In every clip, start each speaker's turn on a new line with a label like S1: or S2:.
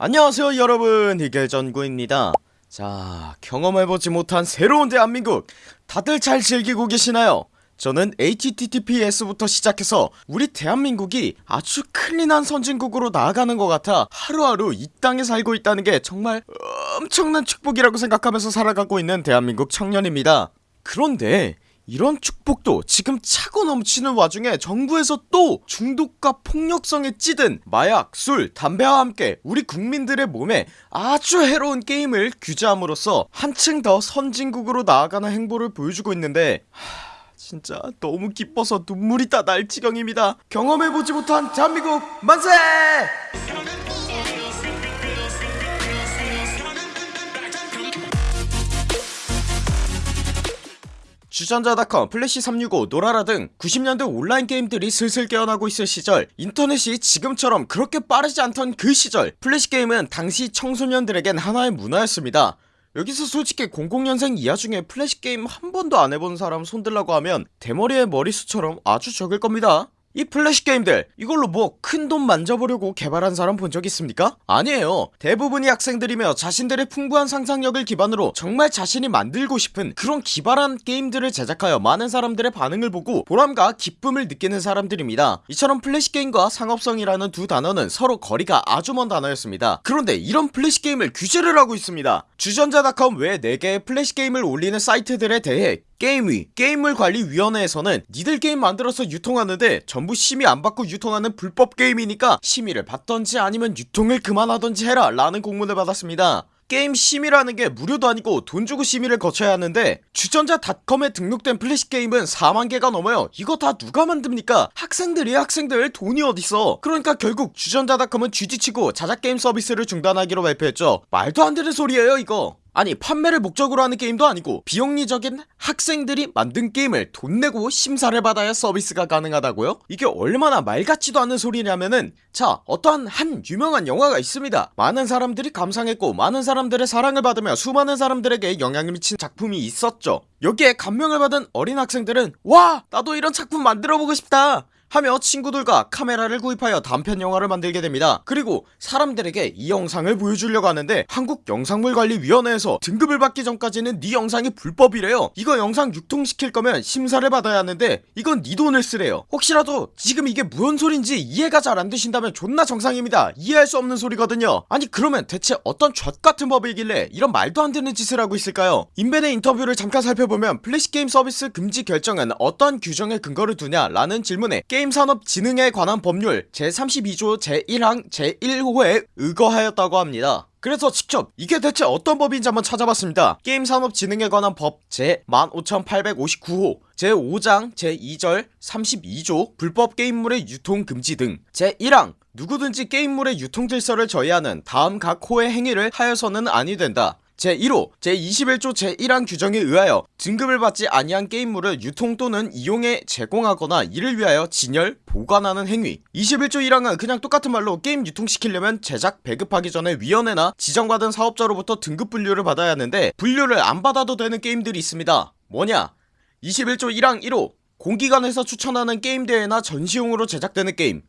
S1: 안녕하세요 여러분. 희gel전구입니다. 자 경험해보지 못한 새로운 대한민국. 다들 잘 즐기고 계시나요? 저는 HTTPS부터 시작해서 우리 대한민국이 아주 클린한 선진국으로 나아가는 것 같아 하루하루 이 땅에 살고 있다는 게 정말 엄청난 축복이라고 생각하면서 살아가고 있는 대한민국 청년입니다. 그런데 이런 축복도 지금 차고 넘치는 와중에 정부에서 또 중독과 폭력성에 찌든 마약, 술, 담배와 함께 우리 국민들의 몸에 아주 해로운 게임을 규제함으로써 한층 더 선진국으로 나아가는 행보를 보여주고 있는데 하... 진짜 너무 기뻐서 눈물이 다 날 지경입니다 경험해보지 못한 대한민국 만세! 주전자닷컴, 플래시365, 노라라 등 90년대 온라인 게임들이 슬슬 깨어나고 있을 시절. 인터넷이 지금처럼 그렇게 빠르지 않던 그 시절. 플래시 게임은 당시 청소년들에겐 하나의 문화였습니다. 여기서 솔직히 00년생 이하 중에 플래시 게임 한 번도 안 해본 사람 손들라고 하면 대머리의 머리숱처럼 아주 적을 겁니다 이 플래시 게임들 이걸로 뭐 큰 돈 만져보려고 개발한 사람 본 적 있습니까? 아니에요. 대부분이 학생들이며 자신들의 풍부한 상상력을 기반으로 정말 자신이 만들고 싶은 그런 기발한 게임들을 제작하여 많은 사람들의 반응을 보고 보람과 기쁨을 느끼는 사람들입니다. 이처럼 플래시 게임과 상업성이라는 두 단어는 서로 거리가 아주 먼 단어였습니다. 그런데 이런 플래시 게임을 규제를 하고 있습니다. 주전자닷컴 외 4개의 플래시 게임을 올리는 사이트들에 대해 게임위 게임물관리위원회에서는 니들 게임 만들어서 유통하는데 전부 심의 안받고 유통하는 불법 게임이니까 심의를 받던지 아니면 유통을 그만하던지 해라 라는 공문을 받았습니다. 게임 심의라는 게 무료도 아니고 돈 주고 심의를 거쳐야 하는데 주전자 닷컴에 등록된 플래시 게임은 4만개가 넘어요. 이거 다 누가 만듭니까? 학생들이 학생들. 돈이 어딨어? 그러니까 결국 주전자 닷컴은 GG치고 자작게임 서비스를 중단하기로 발표했죠. 말도 안되는 소리에요 이거 아니 판매를 목적으로 하는 게임도 아니고 비영리적인 학생들이 만든 게임을 돈 내고 심사를 받아야 서비스가 가능하다고요? 이게 얼마나 말 같지도 않은 소리냐면은 자 어떠한 한 유명한 영화가 있습니다. 많은 사람들이 감상했고 많은 사람들의 사랑을 받으며 수많은 사람들에게 영향을 미친 작품이 있었죠. 여기에 감명을 받은 어린 학생들은 와! 나도 이런 작품 만들어보고 싶다 하며 친구들과 카메라를 구입하여 단편 영화를 만들게 됩니다. 그리고 사람들에게 이 영상을 보여주려고 하는데 한국영상물관리위원회에서 등급을 받기 전까지는 네 영상이 불법이래요. 이거 영상 유통시킬 거면 심사를 받아야 하는데 이건 네 돈을 쓰래요. 혹시라도 지금 이게 무슨 소린지 이해가 잘 안되신다면 존나 정상입니다. 이해할 수 없는 소리거든요. 아니 그러면 대체 어떤 좆같은 법이길래 이런 말도 안되는 짓을 하고 있을까요? 인벤의 인터뷰를 잠깐 살펴보면 플래시게임 서비스 금지 결정은 어떤 규정에 근거를 두냐 라는 질문에 게임산업진흥에 관한 법률 제32조 제1항 제1호에 의거하였다고 합니다. 그래서 직접 이게 대체 어떤 법인지 한번 찾아봤습니다. 게임산업진흥에 관한 법 제15859호 제5장 제2절 32조 불법 게임물의 유통 금지 등 제1항 누구든지 게임물의 유통질서를 저해하는 다음 각 호의 행위를 하여서는 아니 된다 제1호 제21조 제1항 규정에 의하여 등급을 받지 아니한 게임물을 유통 또는 이용에 제공하거나 이를 위하여 진열, 보관하는 행위. 21조 1항은 그냥 똑같은 말로 게임 유통시키려면 제작, 배급하기 전에 위원회나 지정받은 사업자로부터 등급 분류를 받아야 하는데 분류를 안 받아도 되는 게임들이 있습니다. 뭐냐? 21조 1항 1호 공기관에서 추천하는 게임 대회나 전시용으로 제작되는 게임.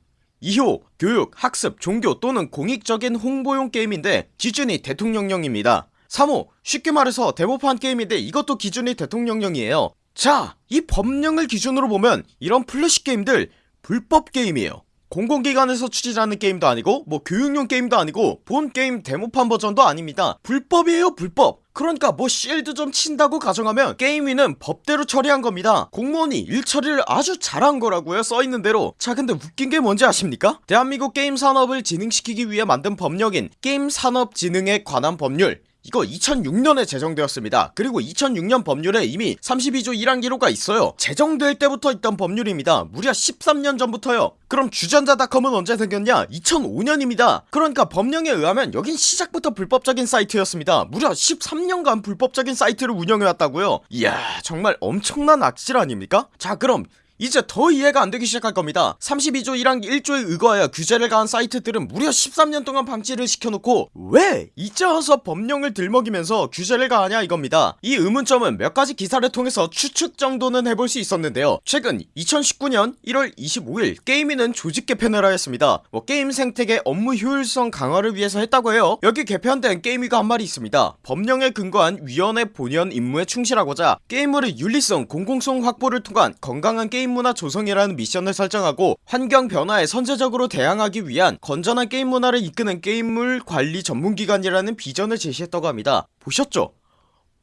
S1: 2호 교육, 학습, 종교 또는 공익적인 홍보용 게임인데 기준이 대통령령입니다 3호 쉽게 말해서 데모판 게임인데 이것도 기준이 대통령령이에요. 자 이 법령을 기준으로 보면 이런 플래시 게임들 불법 게임이에요. 공공기관에서 추진하는 게임도 아니고 뭐 교육용 게임도 아니고 본 게임 데모판 버전도 아닙니다. 불법이에요 불법. 그러니까 뭐 실드 좀 친다고 가정하면 게임위는 법대로 처리한 겁니다. 공무원이 일 처리를 아주 잘한 거라고요 써있는 대로. 자 근데 웃긴 게 뭔지 아십니까? 대한민국 게임 산업을 진흥시키기 위해 만든 법령인 게임산업진흥에 관한 법률 이거 2006년에 제정되었습니다. 그리고 2006년 법률에 이미 32조 1항 기로가 있어요. 제정될 때부터 있던 법률입니다. 무려 13년 전부터요. 그럼 주전자닷컴은 언제 생겼냐? 2005년입니다. 그러니까 법령에 의하면 여긴 시작부터 불법적인 사이트였습니다. 무려 13년간 불법적인 사이트를 운영해왔다고요. 이야 정말 엄청난 악질 아닙니까? 자 그럼 이제 더 이해가 안되기 시작할 겁니다. 32조 1항 1조에 의거하여 규제를 가한 사이트들은 무려 13년 동안 방치를 시켜놓고 왜 이제 와서 법령을 들먹이면서 규제를 가하냐 이겁니다. 이 의문점은 몇 가지 기사를 통해서 추측 정도는 해볼 수 있었는데요. 최근 2019년 1월 25일 게이미는 조직 개편을 하였습니다. 뭐 게임 생태계 업무 효율성 강화를 위해서 했다고 해요. 여기 개편된 게임위가 한 말이 있습니다. 법령에 근거한 위원회 본연 임무에 충실하고자 게임물의 윤리성 공공성 확보를 통한 건강한 게임 문화 조성이라는 미션을 설정하고 환경 변화에 선제적으로 대응하기 위한 건전한 게임 문화를 이끄는 게임물 관리 전문기관이라는 비전을 제시했다고 합니다. 보셨죠?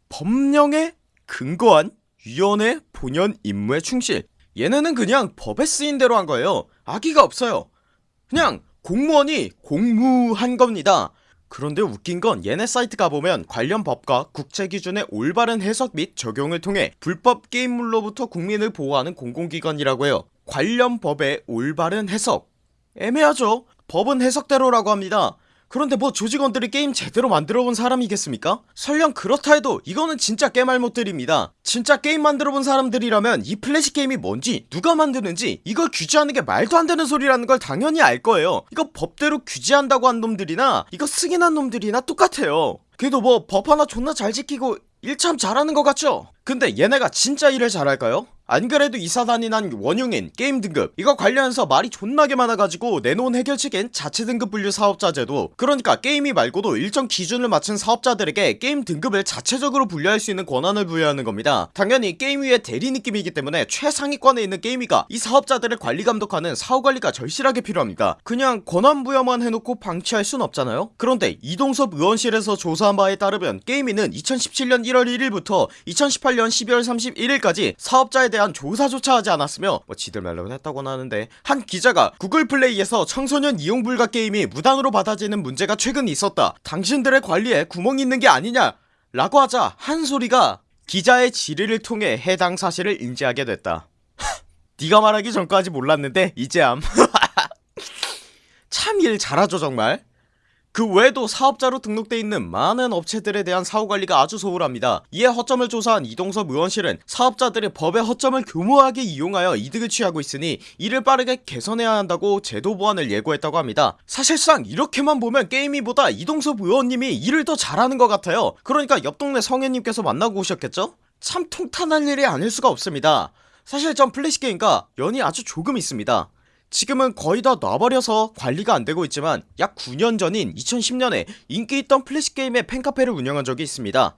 S1: 법령에 근거한 위원회 본연 임무에 충실. 얘네는 그냥 법에 쓰인 대로 한 거예요. 악의가 없어요. 그냥 공무원이 공무한 겁니다 그런데 웃긴 건 얘네 사이트 가보면 관련 법과 국제기준의 올바른 해석 및 적용을 통해 불법 게임물로부터 국민을 보호하는 공공기관이라고 해요. 관련 법의 올바른 해석. 애매하죠? 법은 해석대로라고 합니다 그런데 뭐 조직원들이 게임 제대로 만들어본 사람이겠습니까? 설령 그렇다 해도 이거는 진짜 겜알못들입니다 진짜 게임 만들어본 사람들이라면 이 플래시 게임이 뭔지 누가 만드는지 이걸 규제하는 게 말도 안 되는 소리라는 걸 당연히 알 거예요 이거 법대로 규제한다고 한 놈들이나 이거 승인한 놈들이나 똑같아요 그래도 뭐 법 하나 존나 잘 지키고 일 참 잘하는 것 같죠? 근데 얘네가 진짜 일을 잘할까요? 안그래도 이 사단이 난 원흉인 게임 등급. 이거 관련해서 말이 존나게 많아가지고 내놓은 해결책엔 자체 등급 분류 사업자 제도. 그러니까 게임위 말고도 일정 기준을 맞춘 사업자들에게 게임 등급을 자체적으로 분류할 수 있는 권한을 부여하는 겁니다. 당연히 게임위의 대리 느낌이기 때문에 최상위권에 있는 게임위가 이 사업자들을 관리 감독하는 사후관리가 절실하게 필요합니다. 그냥 권한 부여만 해놓고 방치할 순 없잖아요? 그런데 이동섭 의원실에서 조사한 바에 따르면 게임위는 2017년 1월 1일부터 2018년 12월 31일까지 사업자에 대한 조사조차 하지 않았으며 뭐 지들 말로는 했다고는 하는데 한 기자가 구글 플레이에서 청소년 이용 불가 게임이 무단으로 받아지는 문제가 최근 있었다. 당신들의 관리에 구멍이 있는 게 아니냐? 라고 하자 한 소리가 기자의 질의를 통해 해당 사실을 인지하게 됐다. 네가 말하기 전까지 몰랐는데 이제암. 참 일 잘하죠 정말 그 외에도 사업자로 등록돼 있는 많은 업체들에 대한 사후관리가 아주 소홀합니다. 이에 허점을 조사한 이동섭 의원실은 사업자들이 법의 허점을 교모하게 이용하여 이득을 취하고 있으니 이를 빠르게 개선해야 한다고 제도 보완을 예고했다고 합니다. 사실상 이렇게만 보면 게임이보다 이동섭 의원님이 일을 더 잘하는 것 같아요. 그러니까 옆 동네 성현님께서 만나고 오셨겠죠? 참 통탄할 일이 아닐 수가 없습니다. 사실 전 플래시게임과 연이 아주 조금 있습니다 지금은 거의 다 놔버려서 관리가 안되고 있지만 약 9년 전인 2010년에 인기있던 플래시게임의 팬카페를 운영한 적이 있습니다.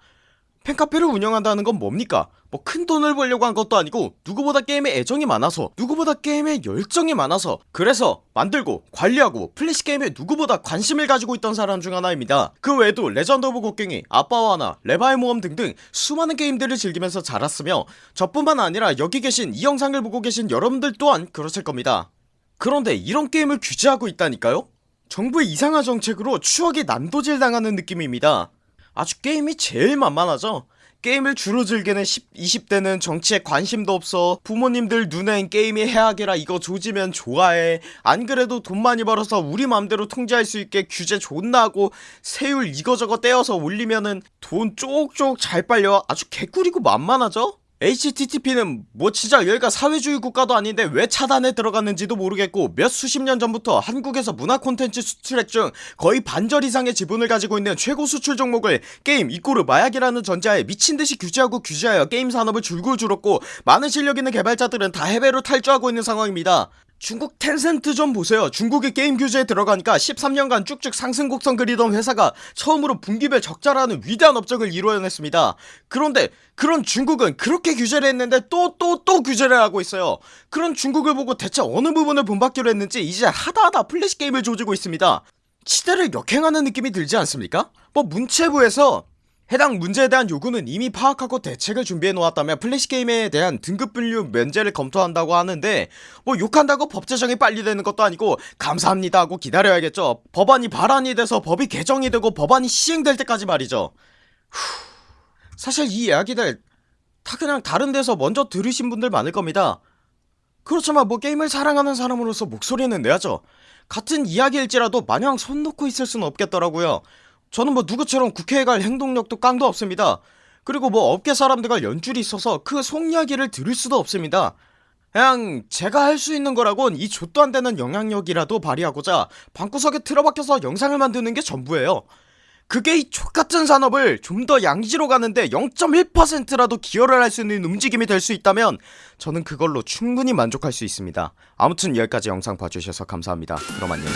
S1: 팬카페를 운영한다는 건 뭡니까? 뭐 큰돈을 벌려고 한 것도 아니고 누구보다 게임에 애정이 많아서 누구보다 게임에 열정이 많아서 그래서 만들고 관리하고 플래시게임에 누구보다 관심을 가지고 있던 사람 중 하나입니다. 그 외에도 레전드 오브 곡괭이 아빠와 하나 레바의 모험 등등 수많은 게임들을 즐기면서 자랐으며 저뿐만 아니라 여기 계신 이 영상을 보고 계신 여러분들 또한 그러실 겁니다 그런데 이런 게임을 규제하고 있다니까요? 정부의 이상한 정책으로 추억이 난도질 당하는 느낌입니다. 아주 게임이 제일 만만하죠? 게임을 주로 즐기는 10, 20대는 정치에 관심도 없어 부모님들 눈엔 게임이 해악이라 이거 조지면 좋아해. 안그래도 돈 많이 벌어서 우리 맘대로 통제할 수 있게 규제 존나 하고 세율 이거저거 떼어서 올리면은 돈 쪽쪽 잘 빨려. 아주 개꿀이고 만만하죠 HTTP는 뭐 진짜 여기가 사회주의 국가도 아닌데 왜 차단에 들어갔는지도 모르겠고 몇 수십 년 전부터 한국에서 문화 콘텐츠 수출액 중 거의 반절 이상의 지분을 가지고 있는 최고 수출 종목을 게임 이꼬르 마약이라는 전자에 미친듯이 규제하고 규제하여 게임 산업을 줄줄 줄었고 많은 실력 있는 개발자들은 다 해외로 탈주하고 있는 상황입니다 중국 텐센트 좀 보세요. 중국의 게임 규제에 들어가니까 13년간 쭉쭉 상승 곡선 그리던 회사가 처음으로 분기별 적자라는 위대한 업적을 이루어냈습니다. 그런데 그런 중국은 그렇게 규제를 했는데 또또 또 규제를 하고 있어요. 그런 중국을 보고 대체 어느 부분을 본받기로 했는지 이제 하다하다 플래시 게임을 조지고 있습니다. 시대를 역행하는 느낌이 들지 않습니까? 뭐 문체부에서 해당 문제에 대한 요구는 이미 파악하고 대책을 준비해 놓았다며 플래시게임에 대한 등급 분류 면제를 검토한다고 하는데 뭐 욕한다고 법 제정이 빨리 되는 것도 아니고 감사합니다 하고 기다려야겠죠. 법안이 발안이 돼서 법이 개정이 되고 법안이 시행될 때까지 말이죠. 후... 사실 이 이야기들 다 그냥 다른 데서 먼저 들으신 분들 많을 겁니다. 그렇지만 뭐 게임을 사랑하는 사람으로서 목소리는 내야죠. 같은 이야기일지라도 마냥 손 놓고 있을 수는 없겠더라고요 저는 뭐 누구처럼 국회에 갈 행동력도 깡도 없습니다. 그리고 뭐 업계 사람들과 연줄이 있어서 그 속 이야기를 들을 수도 없습니다. 그냥 제가 할 수 있는 거라곤 이 좆도 안되는 영향력이라도 발휘하고자 방구석에 틀어박혀서 영상을 만드는 게 전부예요. 그게 이 족같은 산업을 좀 더 양지로 가는데 0.1%라도 기여를 할 수 있는 움직임이 될 수 있다면 저는 그걸로 충분히 만족할 수 있습니다. 아무튼 여기까지 영상 봐주셔서 감사합니다. 그럼 안녕